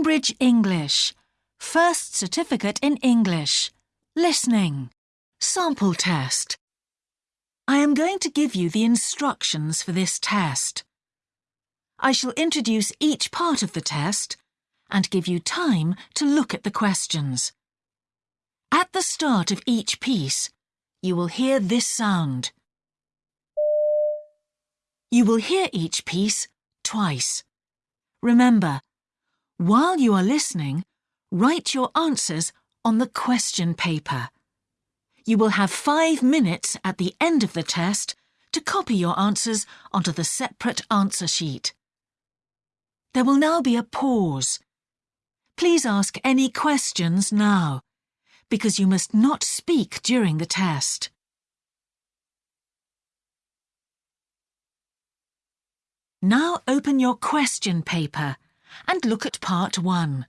Cambridge English. First certificate in English. Listening. Sample test. I am going to give you the instructions for this test. I shall introduce each part of the test and give you time to look at the questions. At the start of each piece, you will hear this sound. You will hear each piece twice. Remember, while you are listening, write your answers on the question paper. You will have five minutes at the end of the test to copy your answers onto the separate answer sheet. There will now be a pause. Please ask any questions now, because you must not speak during the test. Now open your question paper and look at part one.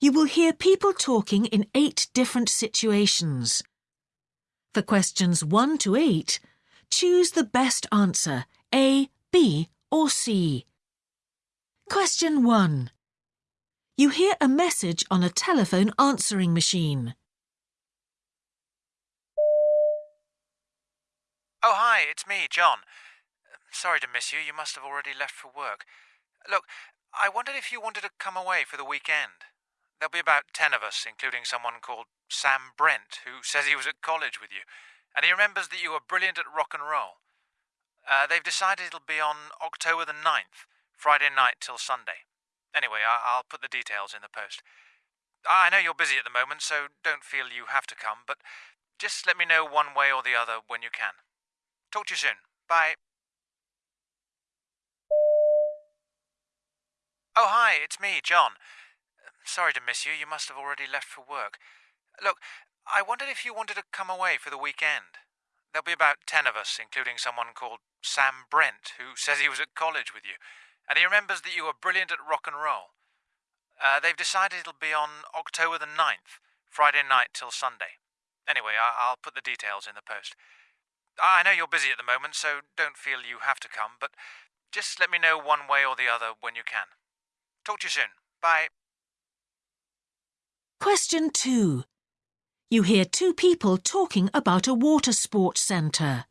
You will hear people talking in eight different situations. For questions 1 to 8, choose the best answer, A, B or C. Question 1. You hear a message on a telephone answering machine. Oh, hi, it's me, John. Sorry to miss you. You must have already left for work. Look, I wondered if you wanted to come away for the weekend. There'll be about ten of us, including someone called Sam Brent, who says he was at college with you, and he remembers that you were brilliant at rock and roll. Uh, they've decided it'll be on October the 9th, Friday night till Sunday. Anyway, I- I'll put the details in the post. I know you're busy at the moment, so don't feel you have to come, but just let me know one way or the other when you can. Talk to you soon. Bye. Oh, hi, it's me, John. Sorry to miss you. You must have already left for work. Look, I wondered if you wanted to come away for the weekend. There'll be about ten of us, including someone called Sam Brent, who says he was at college with you, and he remembers that you were brilliant at rock and roll. Uh, they've decided it'll be on October the 9th, Friday night till Sunday. Anyway, I- I'll put the details in the post. I know you're busy at the moment, so don't feel you have to come, but just let me know one way or the other when you can. Talk to you soon. Bye. Question 2. You hear two people talking about a water sports centre.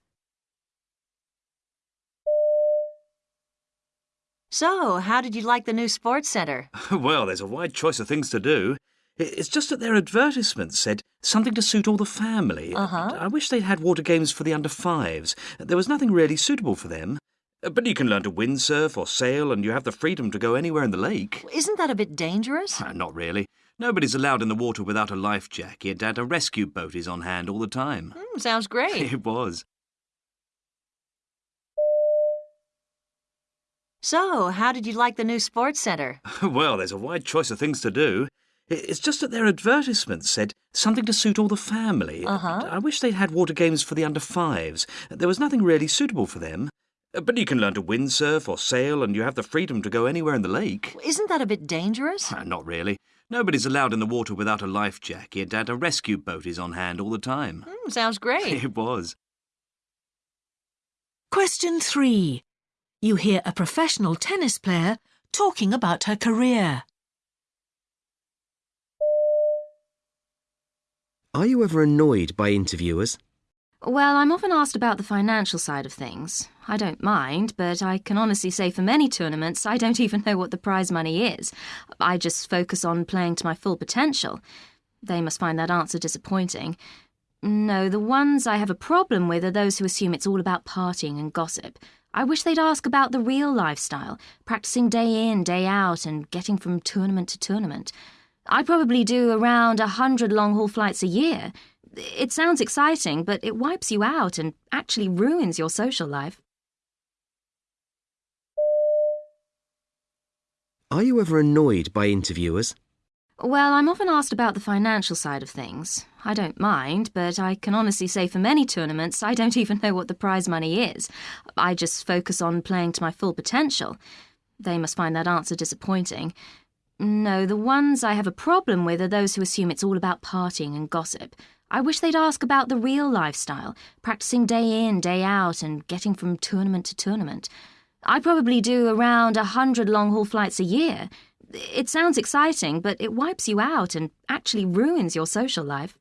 So, how did you like the new sports centre? well, there's a wide choice of things to do. It's just that their advertisement said something to suit all the family. Uh-huh. I wish they'd had water games for the under fives. There was nothing really suitable for them. Uh, But you can learn to windsurf or sail, and you have the freedom to go anywhere in the lake. Isn't that a bit dangerous? Ah, Not really. Nobody's allowed in the water without a life jacket, and a rescue boat is on hand all the time. Hmm, sounds great. It was. so, how did you like the new sports centre? well, there's a wide choice of things to do. It's just that their advertisement said something to suit all the family. Uh-huh. I wish they'd had water games for the under fives. There was nothing really suitable for them. Uh, But you can learn to windsurf or sail, and you have the freedom to go anywhere in the lake. Isn't that a bit dangerous? Ah, Not really. Nobody's allowed in the water without a life jacket, and a rescue boat is on hand all the time. Hmm, sounds great. It was. Question 3. You hear a professional tennis player talking about her career. Are you ever annoyed by interviewers? Well, I'm often asked about the financial side of things. I don't mind, but I can honestly say for many tournaments, I don't even know what the prize money is. I just focus on playing to my full potential. They must find that answer disappointing. No, the ones I have a problem with are those who assume it's all about partying and gossip. I wish they'd ask about the real lifestyle, practicing day in, day out, and getting from tournament to tournament. I probably do around a hundred long haul flights a year. It sounds exciting, but it wipes you out and actually ruins your social life. Are you ever annoyed by interviewers? Well, I'm often asked about the financial side of things. I don't mind, but I can honestly say for many tournaments, I don't even know what the prize money is. I just focus on playing to my full potential. They must find that answer disappointing. No, the ones I have a problem with are those who assume it's all about partying and gossip. I wish they'd ask about the real lifestyle, practicing day in, day out, and getting from tournament to tournament. I probably do around a hundred long haul flights a year. It sounds exciting, but it wipes you out and actually ruins your social life.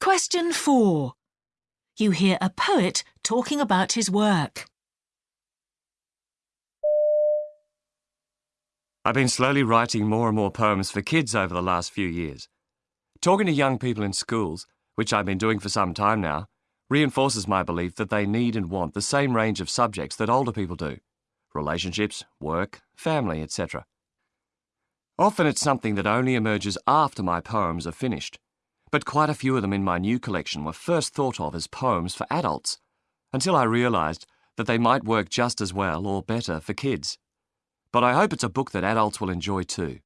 Question 4. You hear a poet talking about his work. I've been slowly writing more and more poems for kids over the last few years. Talking to young people in schools, which I've been doing for some time now, reinforces my belief that they need and want the same range of subjects that older people do relationships, work, family, etc. Often it's something that only emerges after my poems are finished, but quite a few of them in my new collection were first thought of as poems for adults, until I realised that they might work just as well or better for kids. But I hope it's a book that adults will enjoy too.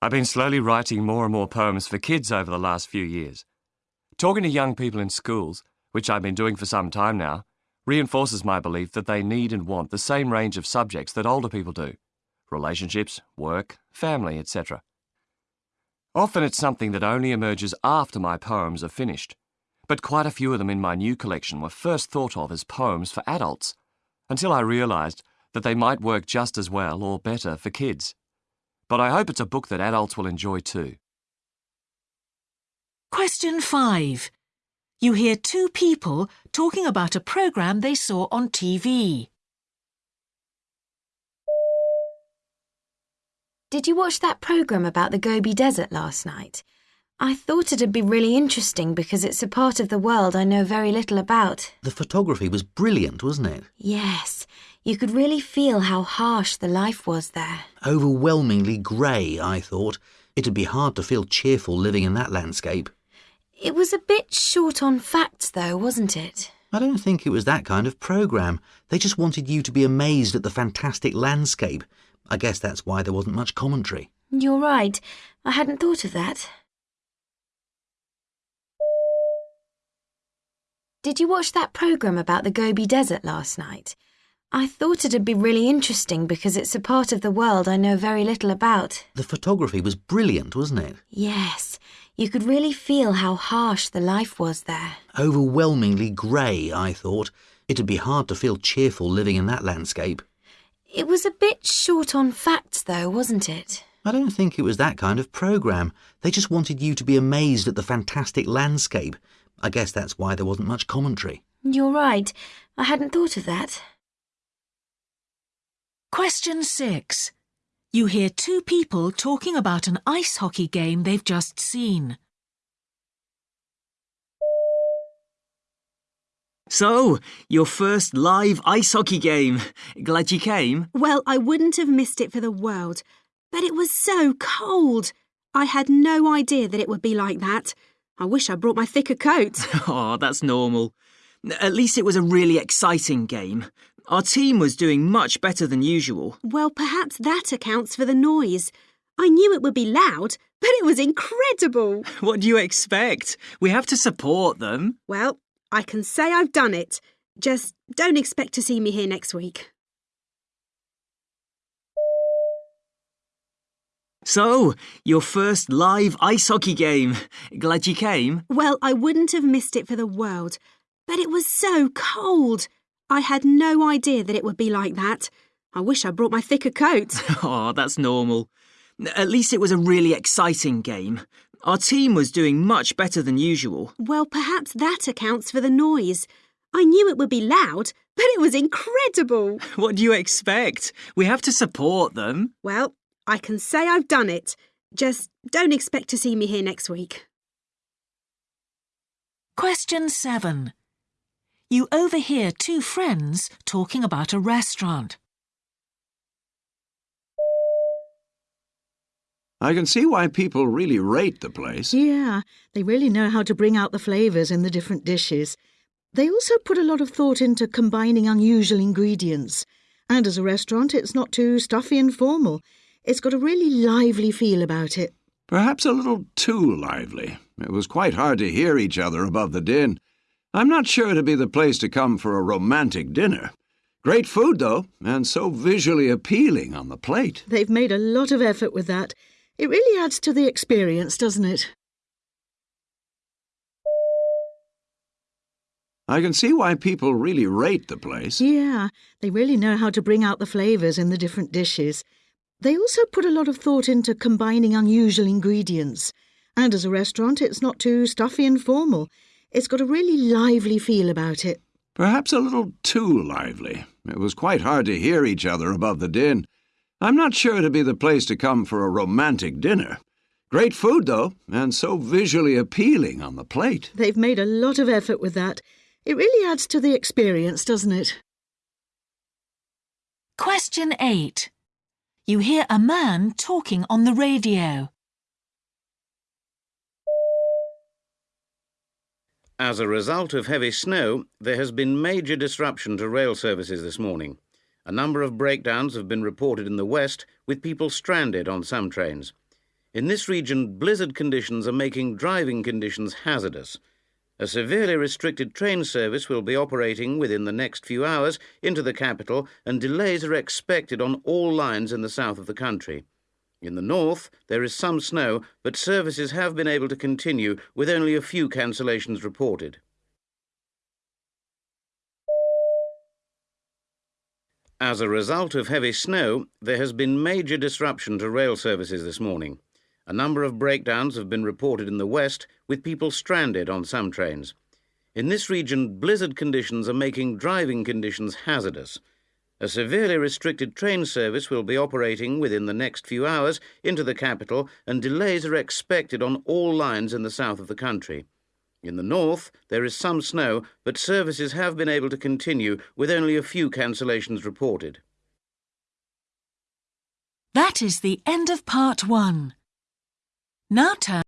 I've been slowly writing more and more poems for kids over the last few years. Talking to young people in schools, which I've been doing for some time now, reinforces my belief that they need and want the same range of subjects that older people do relationships, work, family, etc. Often it's something that only emerges after my poems are finished, but quite a few of them in my new collection were first thought of as poems for adults, until I realised that they might work just as well or better for kids but I hope it's a book that adults will enjoy too. Question 5. You hear two people talking about a programme they saw on TV. Did you watch that programme about the Gobi Desert last night? I thought it'd be really interesting because it's a part of the world I know very little about. The photography was brilliant, wasn't it? Yes, you could really feel how harsh the life was there. Overwhelmingly grey, I thought. It'd be hard to feel cheerful living in that landscape. It was a bit short on facts, though, wasn't it? I don't think it was that kind of programme. They just wanted you to be amazed at the fantastic landscape. I guess that's why there wasn't much commentary. You're right. I hadn't thought of that. Did you watch that programme about the Gobi Desert last night? I thought it'd be really interesting because it's a part of the world I know very little about. The photography was brilliant, wasn't it? Yes, you could really feel how harsh the life was there. Overwhelmingly grey, I thought. It'd be hard to feel cheerful living in that landscape. It was a bit short on facts, though, wasn't it? I don't think it was that kind of programme. They just wanted you to be amazed at the fantastic landscape. I guess that's why there wasn't much commentary. You're right. I hadn't thought of that. Question 6. You hear two people talking about an ice hockey game they've just seen. So, your first live ice hockey game. Glad you came? Well, I wouldn't have missed it for the world. But it was so cold. I had no idea that it would be like that. I wish I brought my thicker coat. oh, that's normal. At least it was a really exciting game. Our team was doing much better than usual. Well, perhaps that accounts for the noise. I knew it would be loud, but it was incredible. What do you expect? We have to support them. Well, I can say I've done it. Just don't expect to see me here next week. So, your first live ice hockey game. Glad you came? Well, I wouldn't have missed it for the world. But it was so cold. I had no idea that it would be like that. I wish I brought my thicker coat. oh, that's normal. At least it was a really exciting game. Our team was doing much better than usual. Well, perhaps that accounts for the noise. I knew it would be loud, but it was incredible. What do you expect? We have to support them. Well, I can say I've done it. Just don't expect to see me here next week. Question 7. You overhear two friends talking about a restaurant. I can see why people really rate the place. Yeah, they really know how to bring out the flavours in the different dishes. They also put a lot of thought into combining unusual ingredients. And as a restaurant, it's not too stuffy and formal. It's got a really lively feel about it. Perhaps a little too lively. It was quite hard to hear each other above the din. I'm not sure it'd be the place to come for a romantic dinner. Great food, though, and so visually appealing on the plate. They've made a lot of effort with that. It really adds to the experience, doesn't it? I can see why people really rate the place. Yeah, they really know how to bring out the flavours in the different dishes. They also put a lot of thought into combining unusual ingredients. And as a restaurant, it's not too stuffy and formal. It's got a really lively feel about it. Perhaps a little too lively. It was quite hard to hear each other above the din. I'm not sure it'd be the place to come for a romantic dinner. Great food, though, and so visually appealing on the plate. They've made a lot of effort with that. It really adds to the experience, doesn't it? Question 8. You hear a man talking on the radio. As a result of heavy snow, there has been major disruption to rail services this morning. A number of breakdowns have been reported in the west, with people stranded on some trains. In this region, blizzard conditions are making driving conditions hazardous. A severely restricted train service will be operating within the next few hours into the capital, and delays are expected on all lines in the south of the country. In the north, there is some snow, but services have been able to continue with only a few cancellations reported. As a result of heavy snow, there has been major disruption to rail services this morning. A number of breakdowns have been reported in the west, with people stranded on some trains. In this region, blizzard conditions are making driving conditions hazardous. A severely restricted train service will be operating within the next few hours into the capital, and delays are expected on all lines in the south of the country. In the north, there is some snow, but services have been able to continue with only a few cancellations reported. That is the end of part one. Now turn